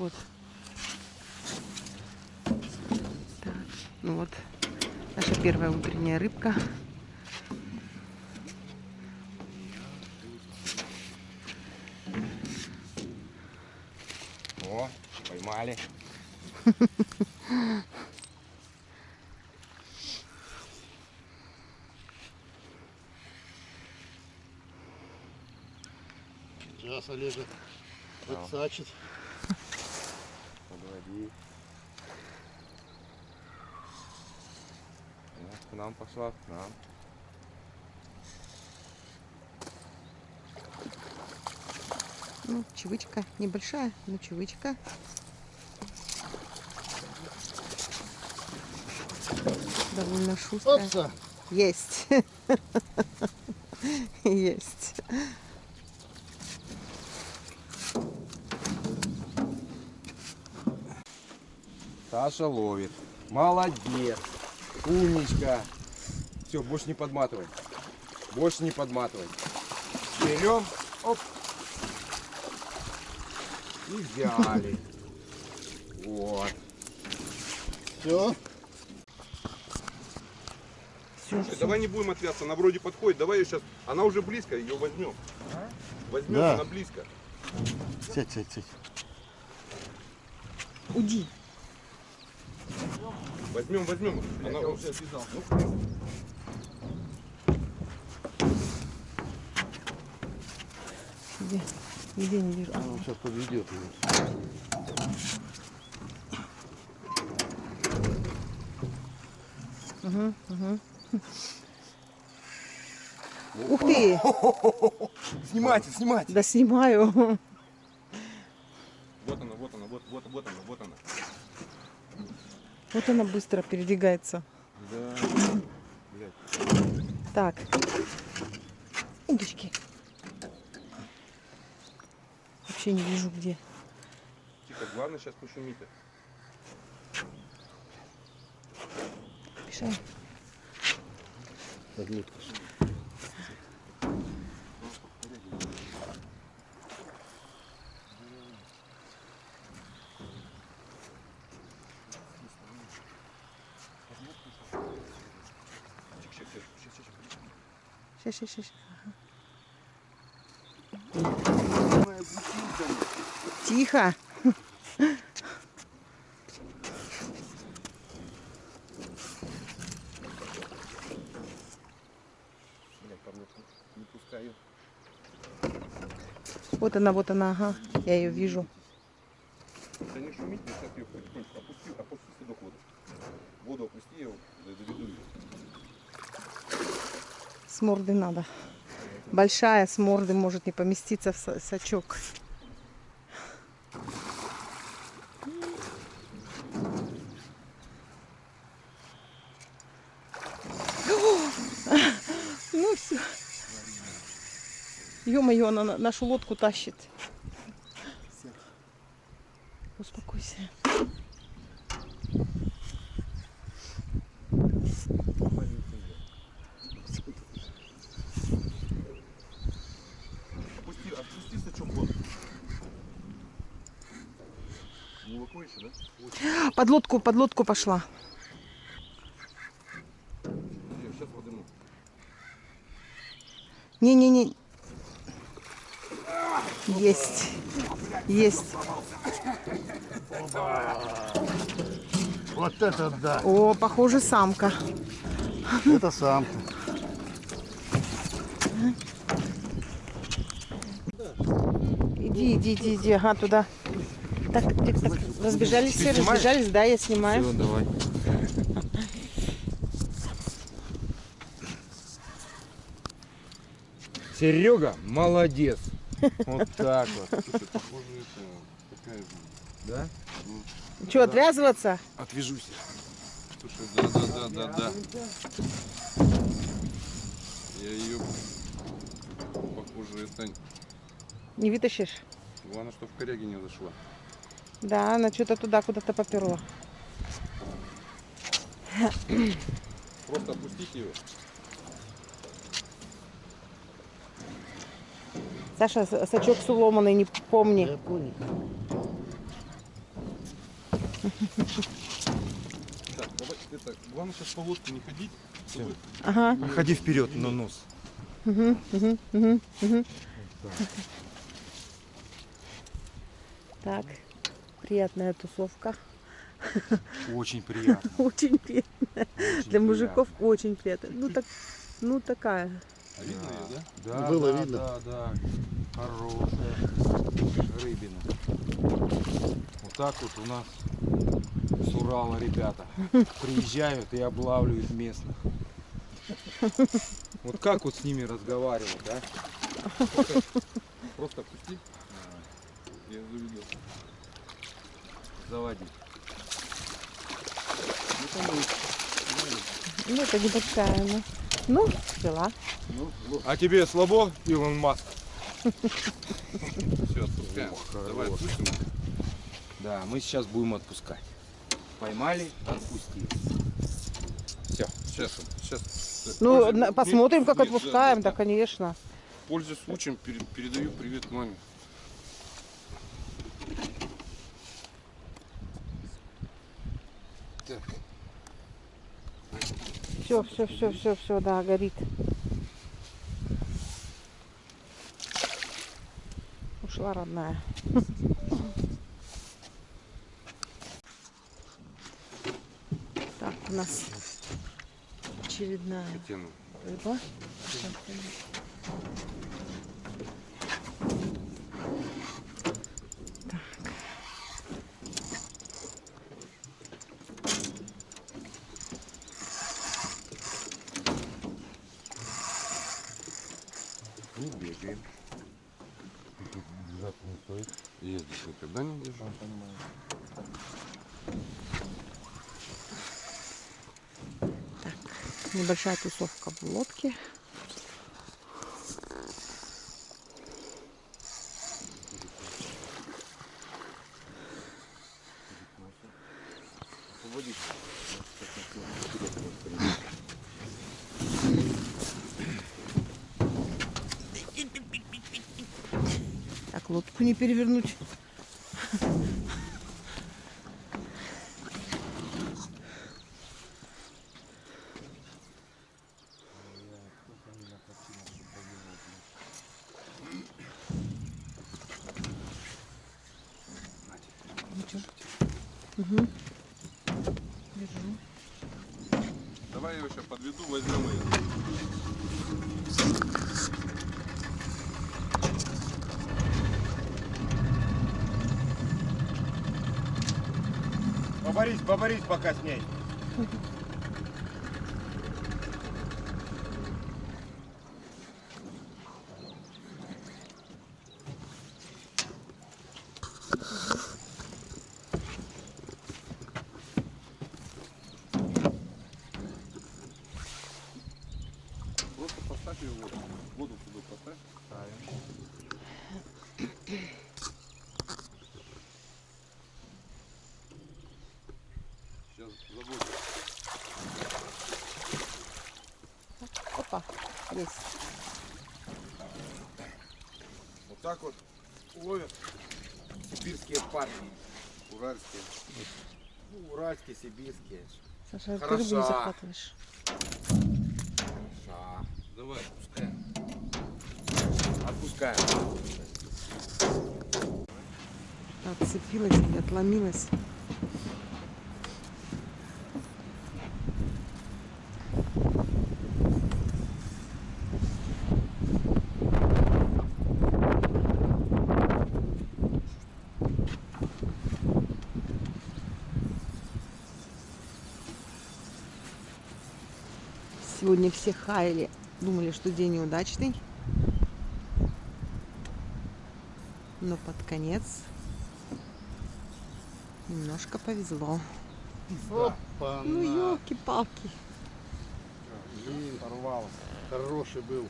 Вот. Так, ну вот наша первая утренняя рыбка. О, поймали. Сейчас Олежа подсачит. Подводи. Ну, к нам пошла, к нам. Ну, чевычка небольшая, но чевычка. Довольно шустрая. Опса! Есть. Есть. Саша ловит. Молодец. Умничка. Все, больше не подматывай. Больше не подматывай. Берем. Оп. И взяли. Вот. Все. Все, Давай не будем отвязаться, она вроде подходит, давай ее сейчас, она уже близко, ее возьмем. Возьмем, Да. она близко. Сядь, сядь, сядь. Уди. Возьмем, возьмем. Она уже отвязал. Где? Нигде не вижу. А, Он сейчас подведет ее. Угу, угу. Ух ты! Снимайте, снимайте. Да снимаю. Вот она, вот она, вот, вот, вот она, вот она. Вот она быстро передвигается. Да. Так. Удочки. Вообще не вижу где. Тихо, главное сейчас пошумите. Мешай. Подмутка. Тихо, тихо, тихо, тихо, тихо. Сейчас, сейчас, сейчас. Тихо. Не. Вот она, вот она, ага. Я ее вижу. Да не шумите, я сейчас ее потихонечку опусти, опусти сюда воду. Воду опусти, я доведу ее. С морды надо. Большая с морды может не поместиться в са- сачок. Ну все. Ё-моё, она на- нашу лодку тащит. Успокойся. Опусти, отпусти сачок в воду. Глубоко еще, да? Под лодку, под лодку пошла. Не-не-не. Есть. Есть. Вот это да. О, похоже, самка. Это самка. Иди, иди, иди, иди, ага, туда. Так, так, так, так. Разбежались все, снимаешь? разбежались, да, я снимаю. Все, давай. Серега, молодец. Вот так вот. Слушай, похоже, это такая же. Да? Что, отвязываться? Отвяжусь. Слушай, да, да, да, да, да. Я ее, похоже, это... Не вытащишь? Главное, что в коряге не зашла. Да, она что-то туда куда-то поперла. Просто опустите ее. Саша, сачок с уломанный, не помни. Я понял. Так, давай, это, главное сейчас по лодке не ходить, чтобы Ага. Ходи вперед на нос. Угу, угу, угу, угу. Так, приятная тусовка. Очень приятно. Очень приятно. Для мужиков очень приятно. Ну так, ну такая. А видно ее, да? Да, Было да, видно. Да, да. Хорошая рыбина. Вот так вот у нас с Урала ребята приезжают и облавливают местных. Вот как вот с ними разговаривать, да? Просто отпусти. Я заведу. Заводи. Ну, там и- Ну, это небольшая она. Ну, взяла. ну, ну, А тебе слабо, Илон Маск? все, отпускаем. Давай отпустим. Да, мы сейчас будем отпускать. Поймали, отпустили. Все. Сейчас, сейчас. Ну, посмотрим, как отпускаем, да, конечно. Пользуясь случаем, пере- передаю привет маме. Все, все, все, все, все, да, горит. Ушла родная. Так, у нас очередная рыба. Не бегаем. Я здесь никогда не держал. Небольшая тусовка в лодке. Так, лодку не перевернуть. Давай я его сейчас подведу, возьмем ее. Поборись, поборись пока с ней. Просто поставь ее в воду. Воду сюда поставь. Сейчас забудь. Опа, есть. Вот так вот ловят сибирские парни. Уральские. Ну, уральские, сибирские. Саша, ты Хороша. рыбу не захватываешь. Ша. Давай, отпускаем. Отпускаем. Отцепилась или отломилась. Сегодня все хаяли, думали, что день неудачный. Но под конец немножко повезло. Опа, Ну, елки-палки. Блин, Порвалось. хороший был.